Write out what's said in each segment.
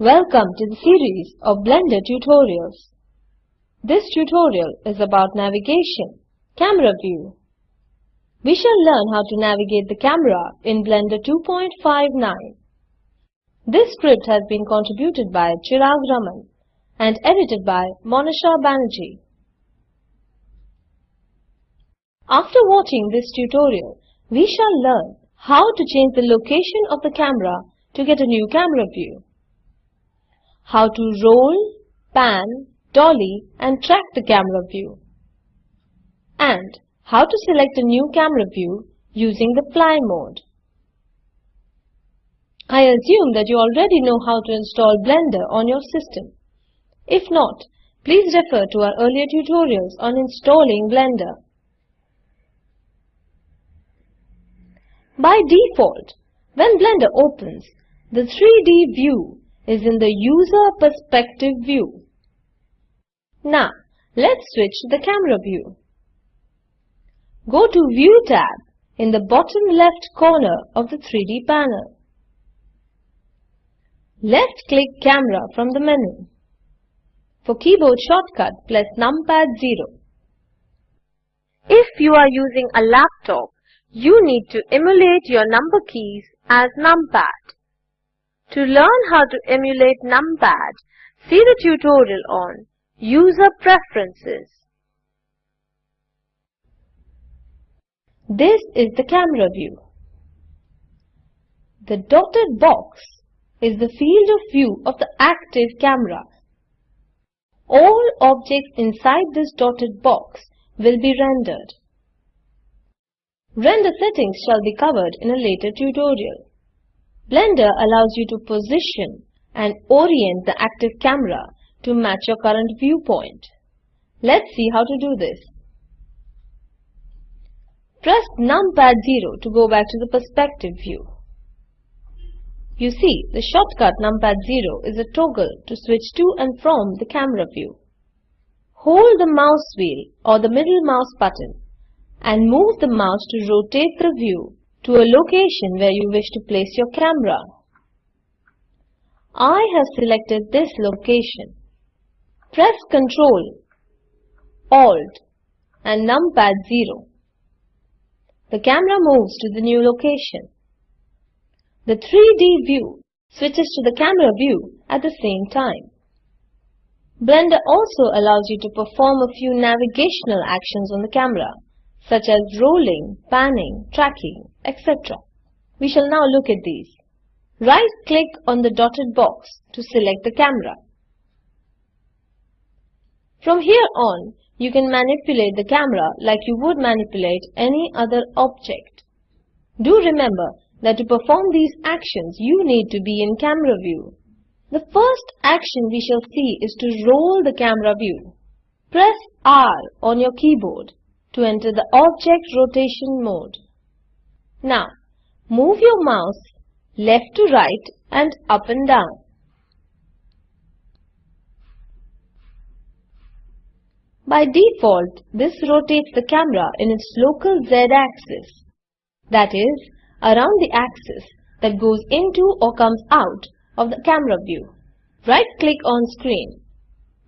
Welcome to the series of Blender tutorials. This tutorial is about navigation, camera view. We shall learn how to navigate the camera in Blender 2.59. This script has been contributed by Chirag Raman and edited by Monisha Banerjee. After watching this tutorial, we shall learn how to change the location of the camera to get a new camera view. How to roll, pan, dolly and track the camera view. And how to select a new camera view using the fly mode. I assume that you already know how to install Blender on your system. If not, please refer to our earlier tutorials on installing Blender. By default, when Blender opens, the 3D view is in the user perspective view. Now, let's switch to the camera view. Go to View tab in the bottom left corner of the 3D panel. Left-click Camera from the menu. For keyboard shortcut, press numpad 0. If you are using a laptop, you need to emulate your number keys as numpad. To learn how to emulate numpad, see the tutorial on User Preferences. This is the camera view. The dotted box is the field of view of the active camera. All objects inside this dotted box will be rendered. Render settings shall be covered in a later tutorial. Blender allows you to position and orient the active camera to match your current viewpoint. Let's see how to do this. Press numpad 0 to go back to the perspective view. You see, the shortcut numpad 0 is a toggle to switch to and from the camera view. Hold the mouse wheel or the middle mouse button and move the mouse to rotate the view to a location where you wish to place your camera. I have selected this location. Press Ctrl, Alt and numpad 0. The camera moves to the new location. The 3D view switches to the camera view at the same time. Blender also allows you to perform a few navigational actions on the camera, such as rolling, panning, tracking, etc. We shall now look at these. Right-click on the dotted box to select the camera. From here on, you can manipulate the camera like you would manipulate any other object. Do remember that to perform these actions, you need to be in camera view. The first action we shall see is to roll the camera view. Press R on your keyboard to enter the object rotation mode. Now, move your mouse left to right and up and down. By default, this rotates the camera in its local z-axis, that is, around the axis that goes into or comes out of the camera view. Right-click on screen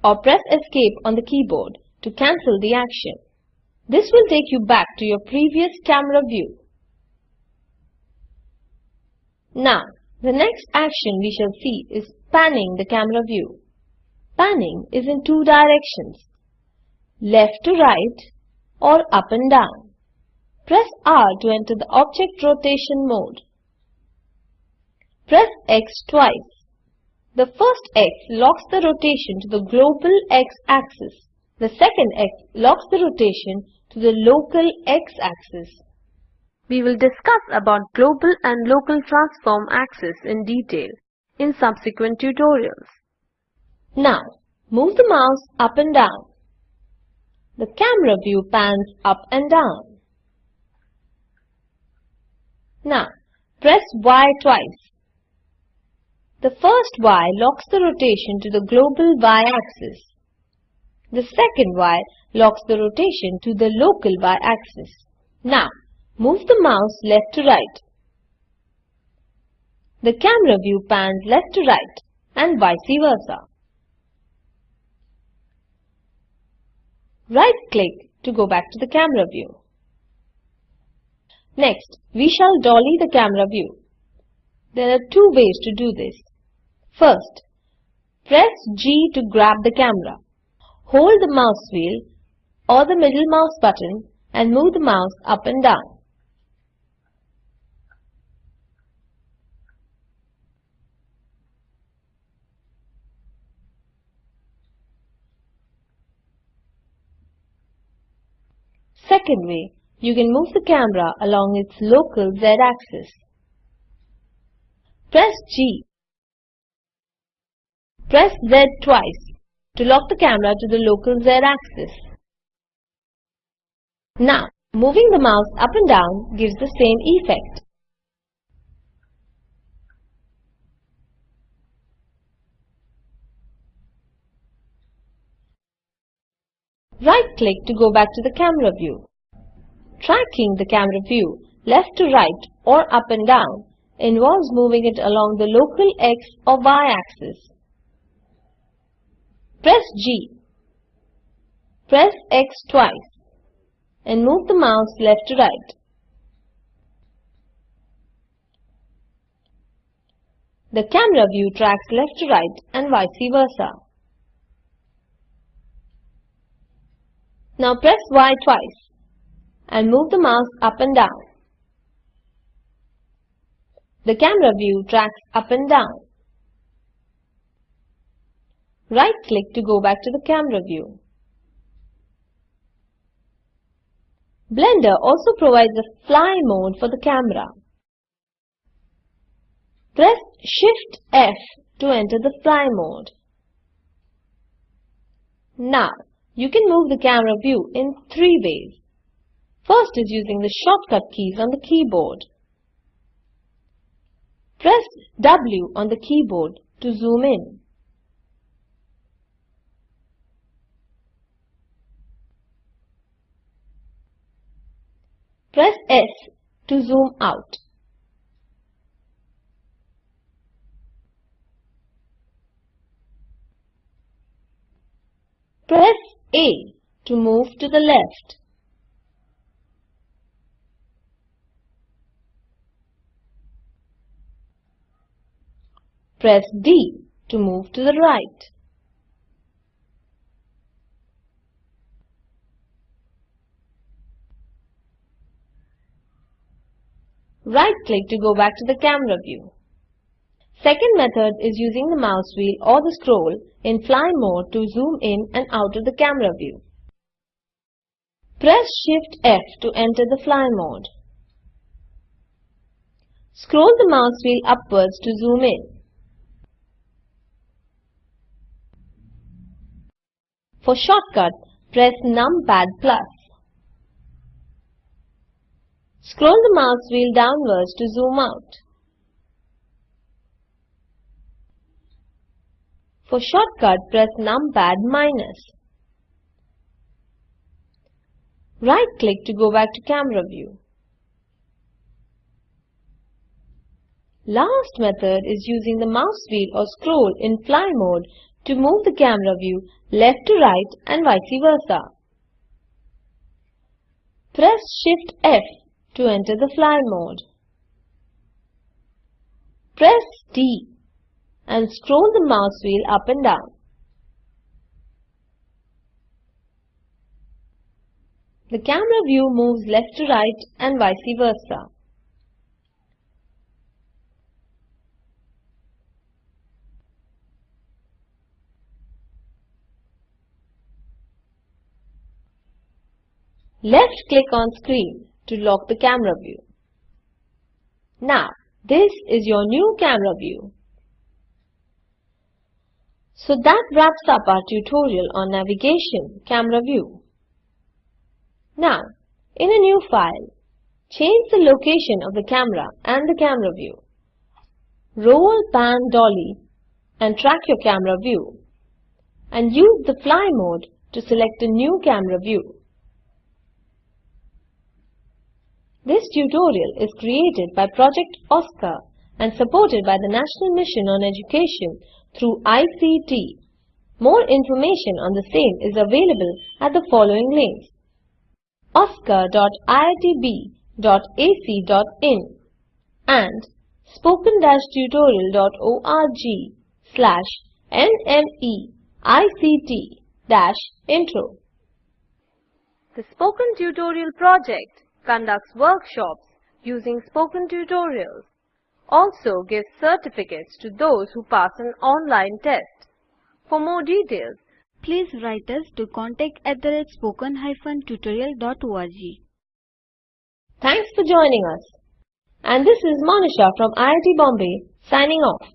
or press Escape on the keyboard to cancel the action. This will take you back to your previous camera view. Now, the next action we shall see is panning the camera view. Panning is in two directions, left to right or up and down. Press R to enter the object rotation mode. Press X twice. The first X locks the rotation to the global X-axis. The second X locks the rotation to the local X-axis. We will discuss about global and local transform axis in detail in subsequent tutorials. Now, move the mouse up and down. The camera view pans up and down. Now, press Y twice. The first Y locks the rotation to the global Y-axis. The second Y locks the rotation to the local Y-axis. Now, move the mouse left to right. The camera view pans left to right and vice versa. Right-click to go back to the camera view. Next, we shall dolly the camera view. There are two ways to do this. First, press G to grab the camera. Hold the mouse wheel or the middle mouse button and move the mouse up and down. Second way, you can move the camera along its local z-axis. Press G. Press Z twice to lock the camera to the local z-axis. Now, moving the mouse up and down gives the same effect. Right-click to go back to the camera view. Tracking the camera view left to right or up and down involves moving it along the local x or y axis. Press G. Press X twice and move the mouse left to right. The camera view tracks left to right and vice versa. Now press Y twice and move the mouse up and down. The camera view tracks up and down. Right-click to go back to the camera view. Blender also provides a fly mode for the camera. Press Shift F to enter the fly mode. Now, you can move the camera view in three ways. First is using the shortcut keys on the keyboard. Press W on the keyboard to zoom in. Press S to zoom out. Press A to move to the left. Press D to move to the right. Right-click to go back to the camera view. Second method is using the mouse wheel or the scroll in fly mode to zoom in and out of the camera view. Press Shift F to enter the fly mode. Scroll the mouse wheel upwards to zoom in. For shortcut, press numpad plus. Scroll the mouse wheel downwards to zoom out. For shortcut, press numpad minus. Right-click to go back to camera view. Last method is using the mouse wheel or scroll in fly mode to move the camera view left to right and vice versa. Press Shift F to enter the fly mode. Press D and scroll the mouse wheel up and down. The camera view moves left to right and vice versa. Left click on screen to lock the camera view. Now, this is your new camera view. So that wraps up our tutorial on navigation camera view. Now, in a new file, change the location of the camera and the camera view. Roll, pan, dolly and track your camera view and use the fly mode to select a new camera view. This tutorial is created by Project OSCAR and supported by the National Mission on Education through ICT. More information on the same is available at the following links oscar.iitb.ac.in and spoken-tutorial.org slash nmeict-intro. The Spoken Tutorial project conducts workshops using spoken tutorials, also gives certificates to those who pass an online test. For more details, Please write us to contact at the rate spoken-tutorial.org. thanks for joining us. And this is Monisha from IIT Bombay signing off.